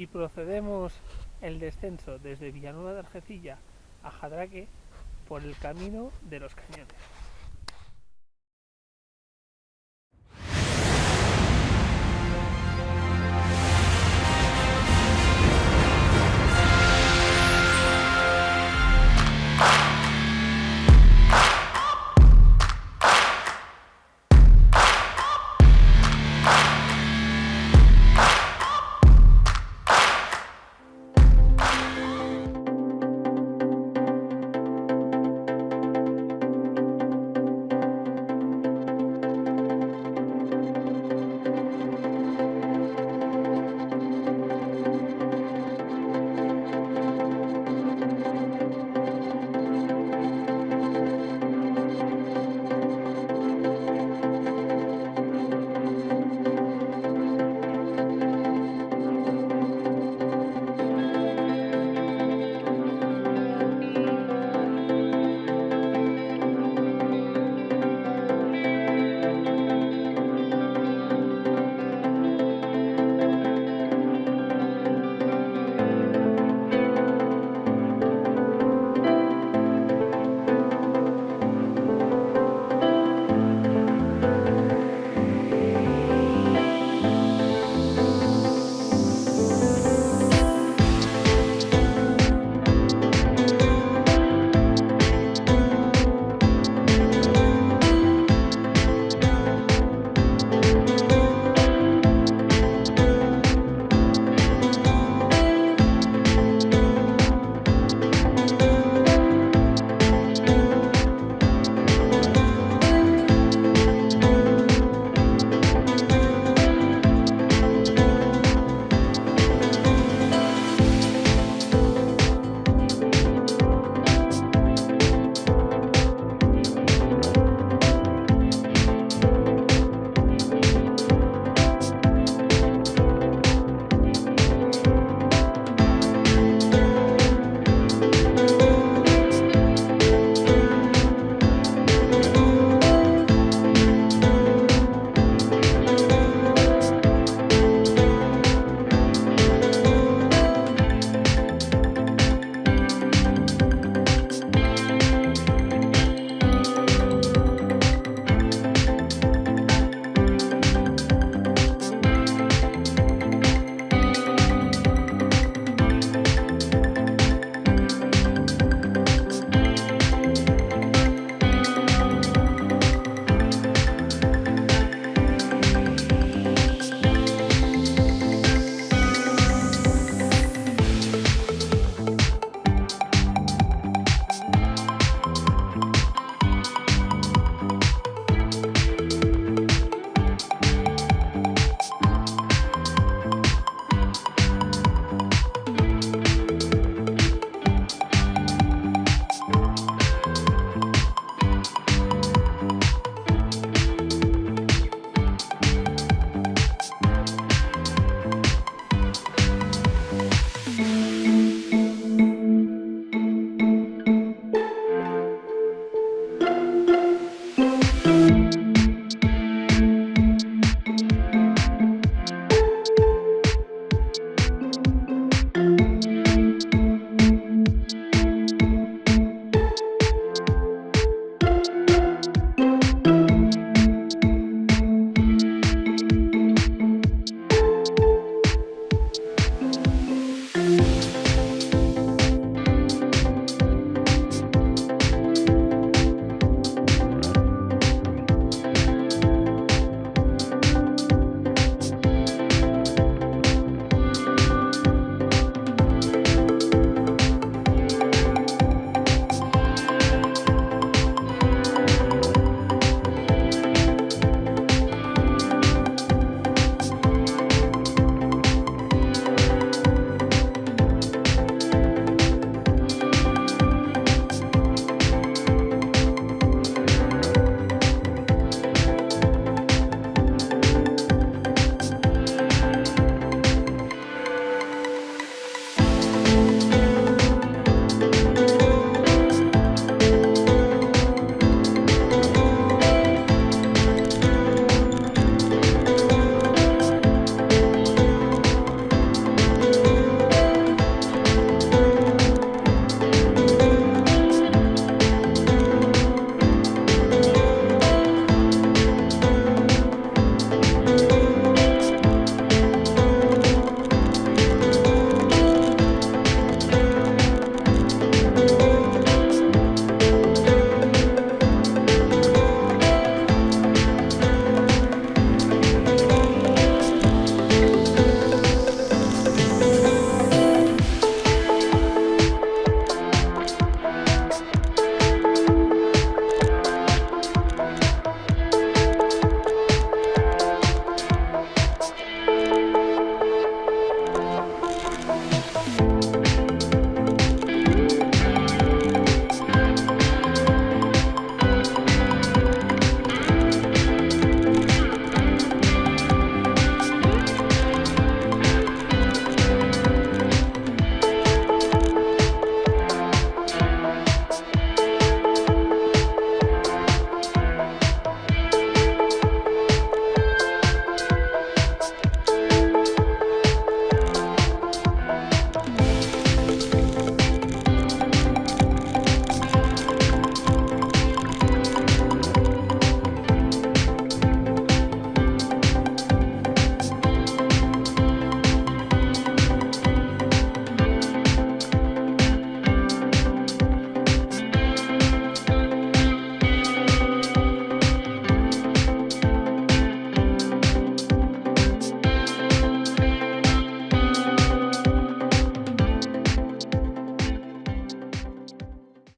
y procedemos el descenso desde Villanueva de Argecilla a Jadraque por el camino de los cañones.